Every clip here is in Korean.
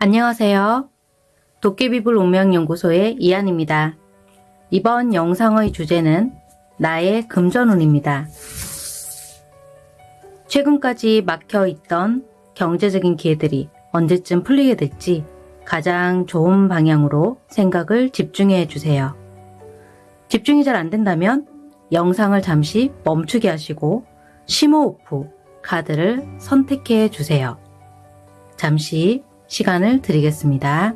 안녕하세요. 도깨비불 운명연구소의 이한입니다. 이번 영상의 주제는 나의 금전운입니다. 최근까지 막혀있던 경제적인 기회들이 언제쯤 풀리게 될지 가장 좋은 방향으로 생각을 집중해 주세요. 집중이 잘 안 된다면 영상을 잠시 멈추게 하시고 심호흡 후 카드를 선택해 주세요. 잠시 시간을 드리겠습니다.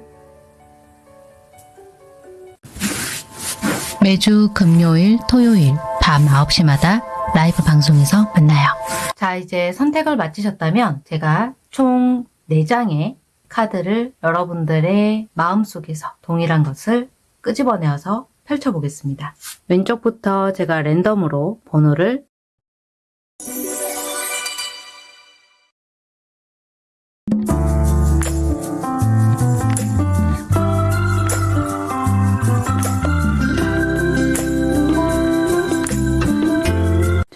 매주 금요일, 토요일 밤 9시마다 라이브 방송에서 만나요. 자, 이제 선택을 마치셨다면 제가 총 4장의 카드를 여러분들의 마음속에서 동일한 것을 끄집어내어서 펼쳐보겠습니다. 왼쪽부터 제가 랜덤으로 번호를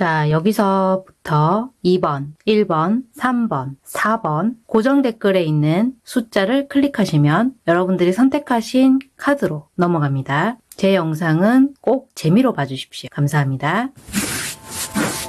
자, 여기서부터 2번, 1번, 3번, 4번 고정 댓글에 있는 숫자를 클릭하시면 여러분들이 선택하신 카드로 넘어갑니다. 제 영상은 꼭 재미로 봐주십시오. 감사합니다.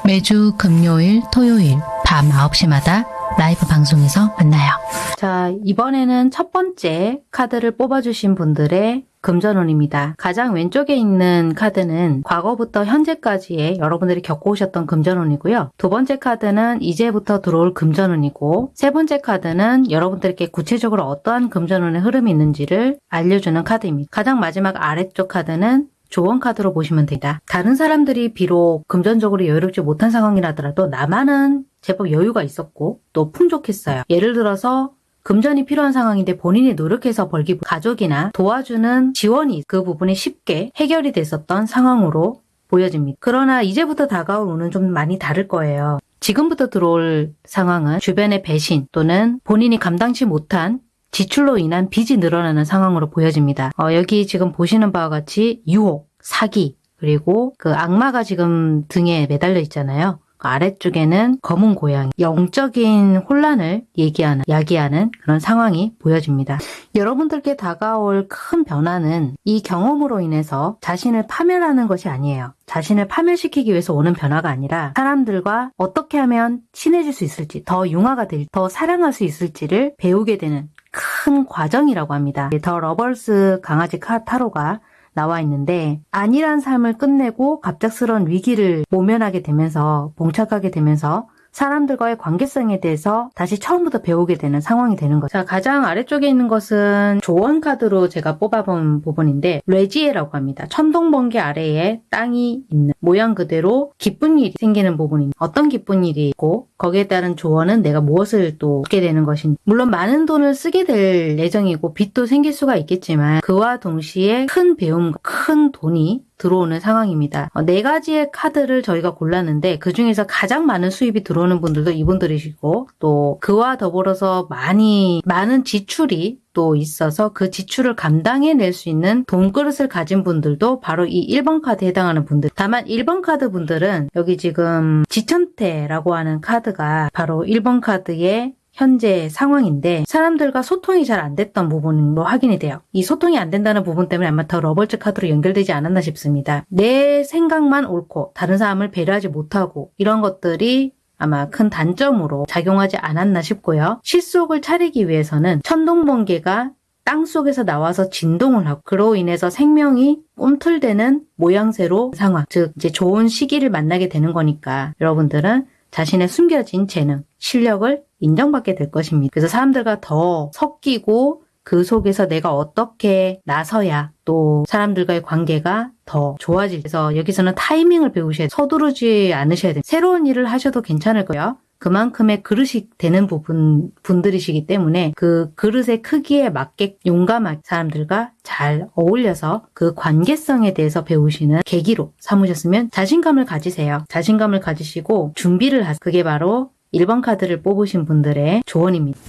매주 금요일, 토요일 밤 9시마다 라이브 방송에서 만나요. 자, 이번에는 첫 번째 카드를 뽑아주신 분들의 금전운입니다. 가장 왼쪽에 있는 카드는 과거부터 현재까지의 여러분들이 겪어오셨던 금전운이고요. 두 번째 카드는 이제부터 들어올 금전운이고 세 번째 카드는 여러분들께 구체적으로 어떠한 금전운의 흐름이 있는지를 알려주는 카드입니다. 가장 마지막 아래쪽 카드는 조언 카드로 보시면 됩니다. 다른 사람들이 비록 금전적으로 여유롭지 못한 상황이라더라도 나만은 제법 여유가 있었고 또 풍족했어요. 예를 들어서 금전이 필요한 상황인데 본인이 노력해서 벌기 가족이나 도와주는 지원이 그 부분이 쉽게 해결이 됐었던 상황으로 보여집니다. 그러나 이제부터 다가올 운은 좀 많이 다를 거예요. 지금부터 들어올 상황은 주변의 배신 또는 본인이 감당치 못한 지출로 인한 빚이 늘어나는 상황으로 보여집니다. 어, 여기 지금 보시는 바와 같이 유혹, 사기, 그리고 그 악마가 지금 등에 매달려 있잖아요. 그 아래쪽에는 검은 고양이, 영적인 혼란을 얘기하는, 야기하는 그런 상황이 보여집니다. 여러분들께 다가올 큰 변화는 이 경험으로 인해서 자신을 파멸하는 것이 아니에요. 자신을 파멸시키기 위해서 오는 변화가 아니라 사람들과 어떻게 하면 친해질 수 있을지, 더 융화가 될, 더 사랑할 수 있을지를 배우게 되는 큰 과정이라고 합니다. The Lovers 강아지 카 타로가 나와 있는데 안일한 삶을 끝내고 갑작스러운 위기를 모면하게 되면서 봉착하게 되면서 사람들과의 관계성에 대해서 다시 처음부터 배우게 되는 상황이 되는 거죠. 자, 가장 아래쪽에 있는 것은 조언 카드로 제가 뽑아본 부분인데 뇌지예라고 합니다. 천둥 번개 아래에 땅이 있는 모양 그대로 기쁜 일이 생기는 부분입니다. 어떤 기쁜 일이 있고 거기에 따른 조언은 내가 무엇을 또 얻게 되는 것인지 물론 많은 돈을 쓰게 될 예정이고 빚도 생길 수가 있겠지만 그와 동시에 큰 배움과 큰 돈이 들어오는 상황입니다. 어, 네 가지의 카드를 저희가 골랐는데 그 중에서 가장 많은 수입이 들어오는 분들도 이분들이시고 또 그와 더불어서 많이 많은 지출이 또 있어서 그 지출을 감당해낼 수 있는 돈그릇을 가진 분들도 바로 이 1번 카드에 해당하는 분들. 다만 1번 카드 분들은 여기 지금 지천태라고 하는 카드가 바로 1번 카드의 현재 상황인데 사람들과 소통이 잘 안 됐던 부분으로 확인이 돼요. 이 소통이 안 된다는 부분 때문에 아마 The Lovers 카드로 연결되지 않았나 싶습니다. 내 생각만 옳고 다른 사람을 배려하지 못하고 이런 것들이 아마 큰 단점으로 작용하지 않았나 싶고요. 실속을 차리기 위해서는 천둥번개가 땅 속에서 나와서 진동을 하고 그로 인해서 생명이 꿈틀대는 모양새로 상황 즉 이제 좋은 시기를 만나게 되는 거니까 여러분들은 자신의 숨겨진 재능, 실력을 인정받게 될 것입니다. 그래서 사람들과 더 섞이고 그 속에서 내가 어떻게 나서야 또 사람들과의 관계가 더 좋아질 그래서 여기서는 타이밍을 배우셔야 돼요. 서두르지 않으셔야 돼요. 새로운 일을 하셔도 괜찮을 거예요. 그만큼의 그릇이 되는 부분 분들이시기 때문에 그 그릇의 크기에 맞게 용감하게 사람들과 잘 어울려서 그 관계성에 대해서 배우시는 계기로 삼으셨으면 자신감을 가지세요. 자신감을 가지시고 준비를 하세요. 그게 바로 1번 카드를 뽑으신 분들의 조언입니다.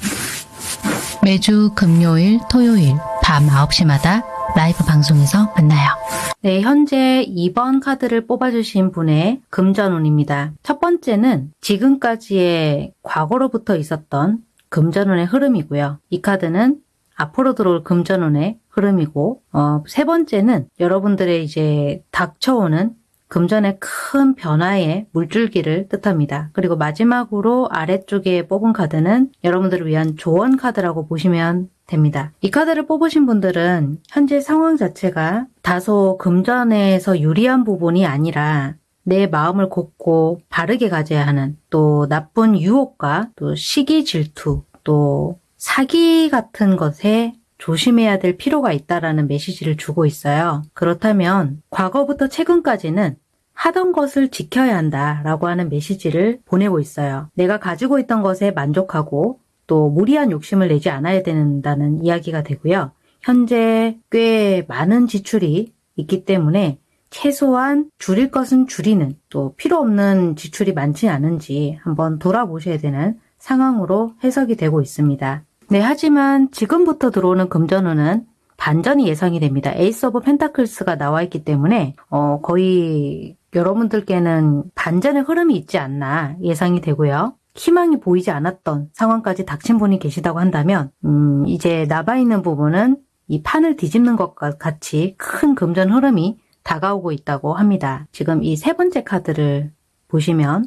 매주 금요일, 토요일 밤 9시마다 라이브 방송에서 만나요. 네, 현재 2번 카드를 뽑아주신 분의 금전운입니다. 첫 번째는 지금까지의 과거로부터 있었던 금전운의 흐름이고요. 이 카드는 앞으로 들어올 금전운의 흐름이고 어, 세 번째는 여러분들의 이제 닥쳐오는 금전의 큰 변화의 물줄기를 뜻합니다. 그리고 마지막으로 아래쪽에 뽑은 카드는 여러분들을 위한 조언 카드라고 보시면 됩니다. 이 카드를 뽑으신 분들은 현재 상황 자체가 다소 금전에서 유리한 부분이 아니라 내 마음을 곱고 바르게 가져야 하는 또 나쁜 유혹과 또 시기 질투 또 사기 같은 것에 조심해야 될 필요가 있다라는 메시지를 주고 있어요. 그렇다면 과거부터 최근까지는 하던 것을 지켜야 한다라고 하는 메시지를 보내고 있어요. 내가 가지고 있던 것에 만족하고 또 무리한 욕심을 내지 않아야 된다는 이야기가 되고요. 현재 꽤 많은 지출이 있기 때문에 최소한 줄일 것은 줄이는 또 필요 없는 지출이 많지 않은지 한번 돌아보셔야 되는 상황으로 해석이 되고 있습니다. 네, 하지만 지금부터 들어오는 금전운은 반전이 예상이 됩니다. Ace of Pentacles가 나와 있기 때문에 어, 거의 여러분들께는 반전의 흐름이 있지 않나 예상이 되고요. 희망이 보이지 않았던 상황까지 닥친 분이 계시다고 한다면 음, 이제 남아 있는 부분은 이 판을 뒤집는 것과 같이 큰 금전 흐름이 다가오고 있다고 합니다. 지금 이 세 번째 카드를 보시면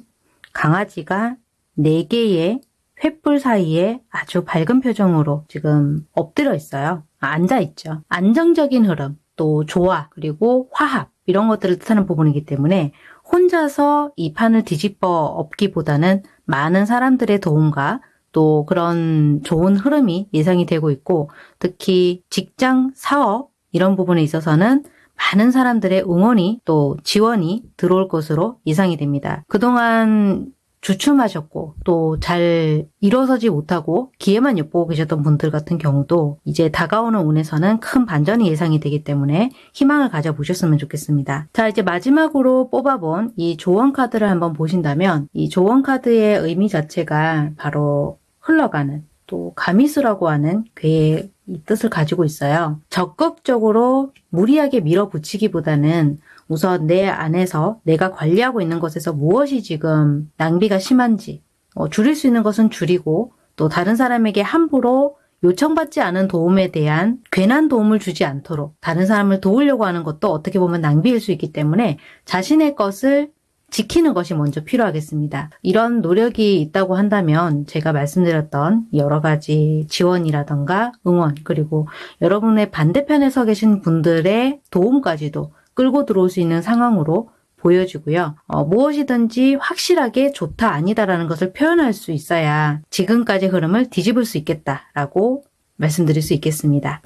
강아지가 네 개의 횃불 사이에 아주 밝은 표정으로 지금 엎드려 있어요. 아, 앉아 있죠. 안정적인 흐름, 또 조화, 그리고 화합 이런 것들을 뜻하는 부분이기 때문에 혼자서 이 판을 뒤집어 엎기보다는 많은 사람들의 도움과 또 그런 좋은 흐름이 예상이 되고 있고 특히 직장, 사업 이런 부분에 있어서는 많은 사람들의 응원이 또 지원이 들어올 것으로 예상이 됩니다. 그동안 주춤하셨고 또 잘 일어서지 못하고 기회만 엿보고 계셨던 분들 같은 경우도 이제 다가오는 운에서는 큰 반전이 예상이 되기 때문에 희망을 가져보셨으면 좋겠습니다. 자 이제 마지막으로 뽑아본 이 조언 카드를 한번 보신다면 이 조언 카드의 의미 자체가 바로 흘러가는 또 가미수라고 하는 괴의 이 뜻을 가지고 있어요. 적극적으로 무리하게 밀어붙이기보다는 우선 내 안에서 내가 관리하고 있는 것에서 무엇이 지금 낭비가 심한지 어, 줄일 수 있는 것은 줄이고 또 다른 사람에게 함부로 요청받지 않은 도움에 대한 괜한 도움을 주지 않도록 다른 사람을 도우려고 하는 것도 어떻게 보면 낭비일 수 있기 때문에 자신의 것을 지키는 것이 먼저 필요하겠습니다. 이런 노력이 있다고 한다면 제가 말씀드렸던 여러 가지 지원이라던가 응원 그리고 여러분의 반대편에 서 계신 분들의 도움까지도 끌고 들어올 수 있는 상황으로 보여지고요. 어, 무엇이든지 확실하게 좋다 아니다라는 것을 표현할 수 있어야 지금까지 흐름을 뒤집을 수 있겠다라고 말씀드릴 수 있겠습니다.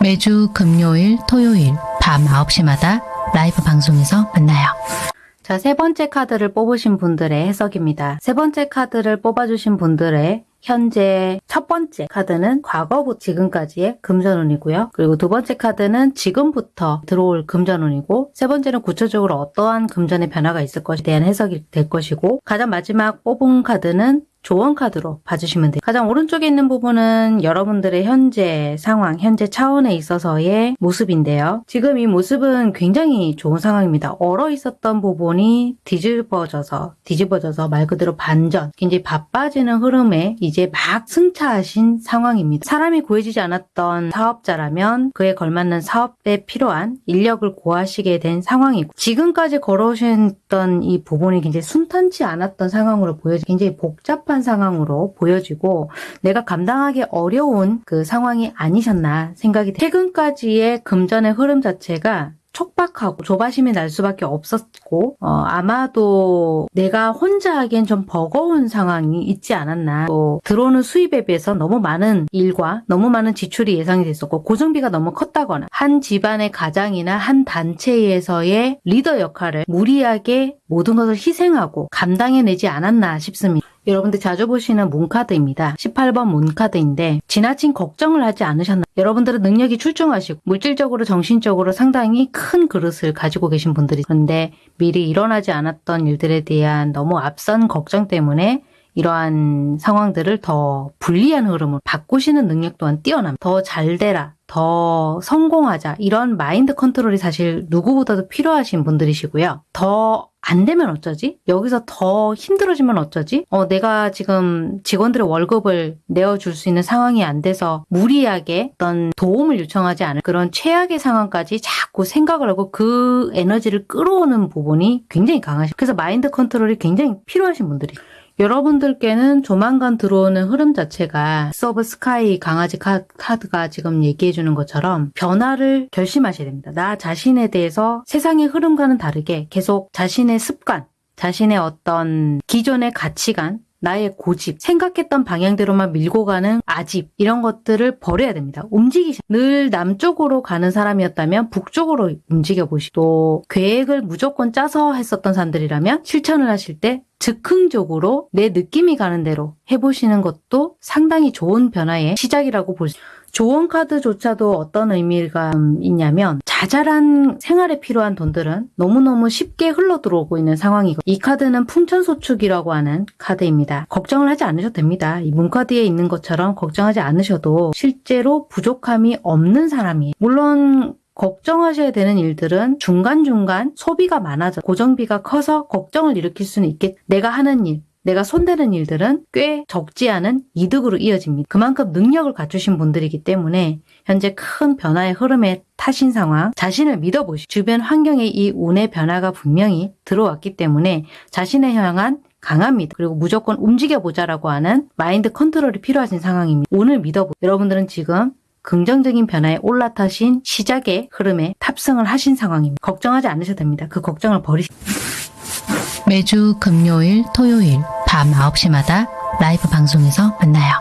매주 금요일, 토요일 밤 9시마다 라이브 방송에서 만나요. 자, 세 번째 카드를 뽑으신 분들의 해석입니다. 세 번째 카드를 뽑아주신 분들의 현재 첫 번째 카드는 과거부터 지금까지의 금전운이고요. 그리고 두 번째 카드는 지금부터 들어올 금전운이고 세 번째는 구체적으로 어떠한 금전의 변화가 있을 것에 대한 해석이 될 것이고 가장 마지막 뽑은 카드는 조언 카드로 봐주시면 돼요. 가장 오른쪽에 있는 부분은 여러분들의 현재 상황, 현재 차원에 있어서의 모습인데요. 지금 이 모습은 굉장히 좋은 상황입니다. 얼어 있었던 부분이 뒤집어져서, 뒤집어져서 말 그대로 반전, 굉장히 바빠지는 흐름에 이제 막 승차하신 상황입니다. 사람이 구해지지 않았던 사업자라면 그에 걸맞는 사업에 필요한 인력을 구하시게 된 상황이고 지금까지 걸어오셨던 이 부분이 굉장히 순탄치 않았던 상황으로 보여지 굉장히 복잡 한 상황으로 보여지고 내가 감당하기 어려운 그 상황이 아니셨나 생각이 돼요. 최근까지의 금전의 흐름 자체가 촉박하고 조바심이 날 수밖에 없었고 어, 아마도 내가 혼자 하기엔 좀 버거운 상황이 있지 않았나 또 들어오는 수입에 비해서 너무 많은 일과 너무 많은 지출이 예상이 됐었고 고정비가 너무 컸다거나 한 집안의 가장이나 한 단체에서의 리더 역할을 무리하게 모든 것을 희생하고 감당해내지 않았나 싶습니다. 여러분들 자주 보시는 문카드입니다. 18번 문카드인데 지나친 걱정을 하지 않으셨나 여러분들은 능력이 출중하시고 물질적으로 정신적으로 상당히 큰 그릇을 가지고 계신 분들이 그런데 미리 일어나지 않았던 일들에 대한 너무 앞선 걱정 때문에 이러한 상황들을 더 불리한 흐름을 바꾸시는 능력 또한 뛰어납니다. 더 잘 되라, 더 성공하자 이런 마인드 컨트롤이 사실 누구보다도 필요하신 분들이시고요. 더 안 되면 어쩌지? 여기서 더 힘들어지면 어쩌지? 어, 내가 지금 직원들의 월급을 내어줄 수 있는 상황이 안 돼서 무리하게 어떤 도움을 요청하지 않을 그런 최악의 상황까지 자꾸 생각을 하고 그 에너지를 끌어오는 부분이 굉장히 강하시 그래서 마인드 컨트롤이 굉장히 필요하신 분들이 여러분들께는 조만간 들어오는 흐름 자체가 서브 Sky 강아지 카- 카드가 지금 얘기해 주는 것처럼 변화를 결심하셔야 됩니다. 나 자신에 대해서 세상의 흐름과는 다르게 계속 자신의 습관, 자신의 어떤 기존의 가치관, 나의 고집, 생각했던 방향대로만 밀고 가는 아집, 이런 것들을 버려야 됩니다. 움직이시, 늘 남쪽으로 가는 사람이었다면 북쪽으로 움직여 보시고, 또 계획을 무조건 짜서 했었던 사람들이라면 실천을 하실 때 즉흥적으로 내 느낌이 가는 대로 해보시는 것도 상당히 좋은 변화의 시작이라고 볼 수, 조언 카드조차도 어떤 의미가 있냐면 자잘한 생활에 필요한 돈들은 너무너무 쉽게 흘러 들어오고 있는 상황이고 이 카드는 풍천소축이라고 하는 카드입니다. 걱정을 하지 않으셔도 됩니다. 이 문카드에 있는 것처럼 걱정하지 않으셔도 실제로 부족함이 없는 사람이에요. 물론 걱정하셔야 되는 일들은 중간중간 소비가 많아져 고정비가 커서 걱정을 일으킬 수는 있겠 내가 하는 일 내가 손대는 일들은 꽤 적지 않은 이득으로 이어집니다. 그만큼 능력을 갖추신 분들이기 때문에 현재 큰 변화의 흐름에 타신 상황, 자신을 믿어보시 주변 환경에 이 운의 변화가 분명히 들어왔기 때문에 자신을 향한 강합니다. 그리고 무조건 움직여보자라고 하는 마인드 컨트롤이 필요하신 상황입니다. 운을 믿어보. 여러분들은 지금 긍정적인 변화에 올라타신 시작의 흐름에 탑승을 하신 상황입니다. 걱정하지 않으셔도 됩니다. 그 걱정을 버리시. 매주 금요일, 토요일 밤 9시마다 라이브 방송에서 만나요.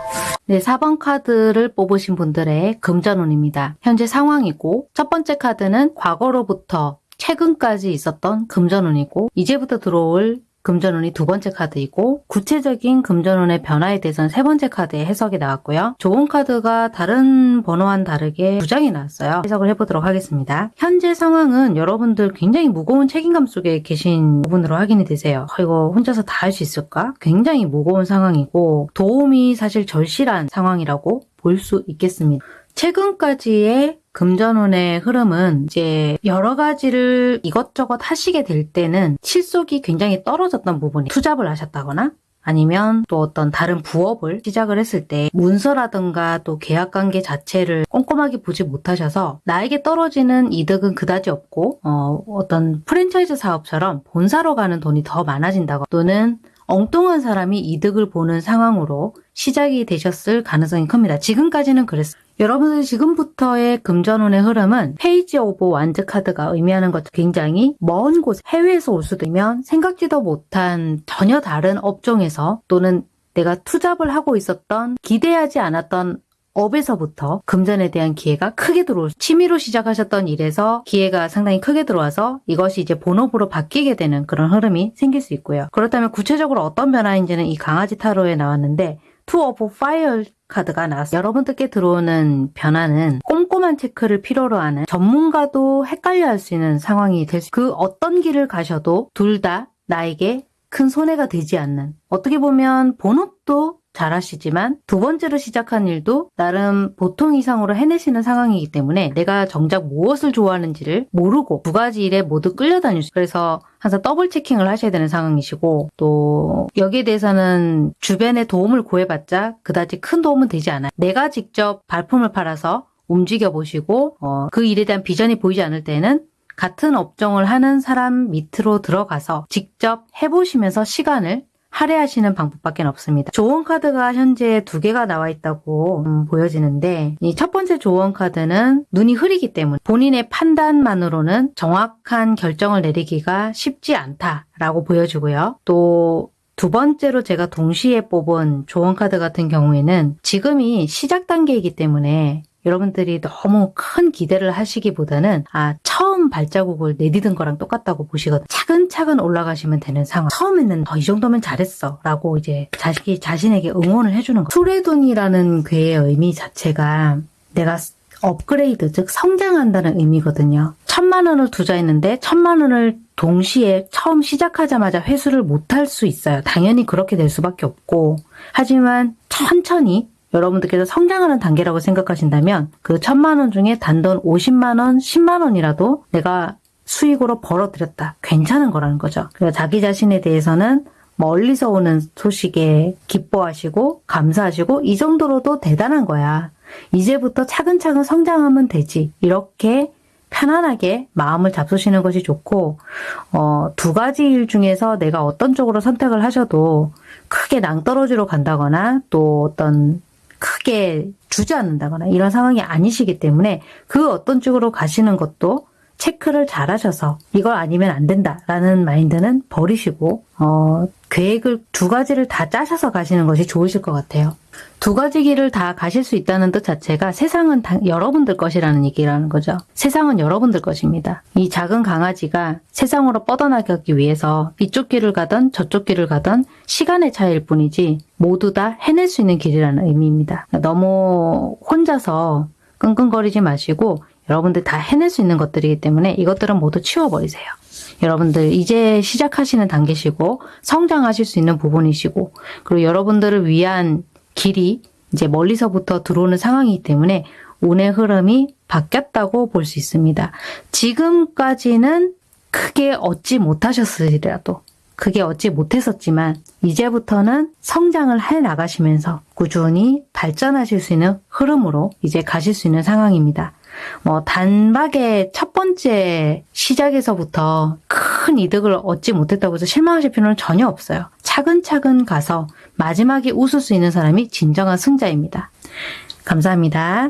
네, 4번 카드를 뽑으신 분들의 금전운입니다. 현재 상황이고, 첫 번째 카드는 과거로부터 최근까지 있었던 금전운이고, 이제부터 들어올 금전운이 두 번째 카드이고 구체적인 금전운의 변화에 대해서는 세 번째 카드의 해석이 나왔고요. 좋은 카드가 다른 번호와는 다르게 두 장이 나왔어요. 해석을 해보도록 하겠습니다. 현재 상황은 여러분들 굉장히 무거운 책임감 속에 계신 부분으로 확인이 되세요. 어, 이거 혼자서 다 할 수 있을까? 굉장히 무거운 상황이고 도움이 사실 절실한 상황이라고 볼 수 있겠습니다. 최근까지의 금전운의 흐름은 이제 여러 가지를 이것저것 하시게 될 때는 실속이 굉장히 떨어졌던 부분이 투잡을 하셨다거나 아니면 또 어떤 다른 부업을 시작을 했을 때 문서라든가 또 계약 관계 자체를 꼼꼼하게 보지 못하셔서 나에게 떨어지는 이득은 그다지 없고 어, 어떤 프랜차이즈 사업처럼 본사로 가는 돈이 더 많아진다고 또는 엉뚱한 사람이 이득을 보는 상황으로 시작이 되셨을 가능성이 큽니다. 지금까지는 그랬어요. 여러분들 지금부터의 금전운의 흐름은 Page of Wands 카드가 의미하는 것 굉장히 먼 곳, 해외에서 올 수도 있면 생각지도 못한 전혀 다른 업종에서 또는 내가 투잡을 하고 있었던 기대하지 않았던 업에서부터 금전에 대한 기회가 크게 들어올 취미로 시작하셨던 일에서 기회가 상당히 크게 들어와서 이것이 이제 본업으로 바뀌게 되는 그런 흐름이 생길 수 있고요. 그렇다면 구체적으로 어떤 변화인지는 이 강아지 타로에 나왔는데 Two of Fire 카드가 나왔어요. 여러분들께 들어오는 변화는 꼼꼼한 체크를 필요로 하는 전문가도 헷갈려 할 수 있는 상황이 될 수, 그 어떤 길을 가셔도 둘 다 나에게 큰 손해가 되지 않는, 어떻게 보면 본업도 잘하시지만 두 번째로 시작한 일도 나름 보통 이상으로 해내시는 상황이기 때문에 내가 정작 무엇을 좋아하는지를 모르고 두 가지 일에 모두 끌려다닐 수 그래서 항상 double checking을 하셔야 되는 상황이시고 또 여기에 대해서는 주변의 도움을 구해봤자 그다지 큰 도움은 되지 않아요. 내가 직접 발품을 팔아서 움직여 보시고 어, 그 일에 대한 비전이 보이지 않을 때는 같은 업종을 하는 사람 밑으로 들어가서 직접 해보시면서 시간을 할애하시는 방법밖에 없습니다. 조언 카드가 현재 두 개가 나와 있다고 음, 보여지는데 이 첫 번째 조언 카드는 눈이 흐리기 때문에 본인의 판단만으로는 정확한 결정을 내리기가 쉽지 않다라고 보여주고요. 또두 번째로 제가 동시에 뽑은 조언 카드 같은 경우에는 지금이 시작 단계이기 때문에 여러분들이 너무 큰 기대를 하시기보다는 아 처음 발자국을 내디딘 거랑 똑같다고 보시거든. 차근차근 올라가시면 되는 상황. 처음에는 어, 이 정도면 잘했어. 라고 이제 자식이 자신에게 응원을 해주는 거. 수레돈이라는 괴의 의미 자체가 내가 업그레이드 즉 성장한다는 의미거든요. 천만 원을 투자했는데 천만 원을 동시에 처음 시작하자마자 회수를 못할 수 있어요. 당연히 그렇게 될 수밖에 없고. 하지만 천천히 여러분들께서 성장하는 단계라고 생각하신다면 그 천만 원 중에 단돈 50만 원, 10만 원이라도 내가 수익으로 벌어들였다. 괜찮은 거라는 거죠. 그래서 자기 자신에 대해서는 멀리서 오는 소식에 기뻐하시고 감사하시고 이 정도로도 대단한 거야. 이제부터 차근차근 성장하면 되지. 이렇게 편안하게 마음을 잡수시는 것이 좋고 어, 두 가지 일 중에서 내가 어떤 쪽으로 선택을 하셔도 크게 낭떠러지로 간다거나 또 어떤 크게 주저앉는다거나 이런 상황이 아니시기 때문에 그 어떤 쪽으로 가시는 것도 체크를 잘 하셔서 이걸 아니면 안 된다라는 마인드는 버리시고 어, 계획을 두 가지를 다 짜셔서 가시는 것이 좋으실 것 같아요. 두 가지 길을 다 가실 수 있다는 뜻 자체가 세상은 다 여러분들 것이라는 얘기라는 거죠. 세상은 여러분들 것입니다. 이 작은 강아지가 세상으로 뻗어나가기 위해서 이쪽 길을 가던 저쪽 길을 가던 시간의 차이일 뿐이지 모두 다 해낼 수 있는 길이라는 의미입니다. 너무 혼자서 끙끙거리지 마시고 여러분들 다 해낼 수 있는 것들이기 때문에 이것들은 모두 치워버리세요. 여러분들 이제 시작하시는 단계시고 성장하실 수 있는 부분이시고 그리고 여러분들을 위한 길이 이제 멀리서부터 들어오는 상황이기 때문에 운의 흐름이 바뀌었다고 볼 수 있습니다. 지금까지는 크게 얻지 못하셨으리라도 크게 얻지 못했었지만 이제부터는 성장을 해 나가시면서 꾸준히 발전하실 수 있는 흐름으로 이제 가실 수 있는 상황입니다. 뭐 단박에 첫 번째 시작에서부터 큰 이득을 얻지 못했다고 해서 실망하실 필요는 전혀 없어요. 차근차근 가서 마지막에 웃을 수 있는 사람이 진정한 승자입니다. 감사합니다.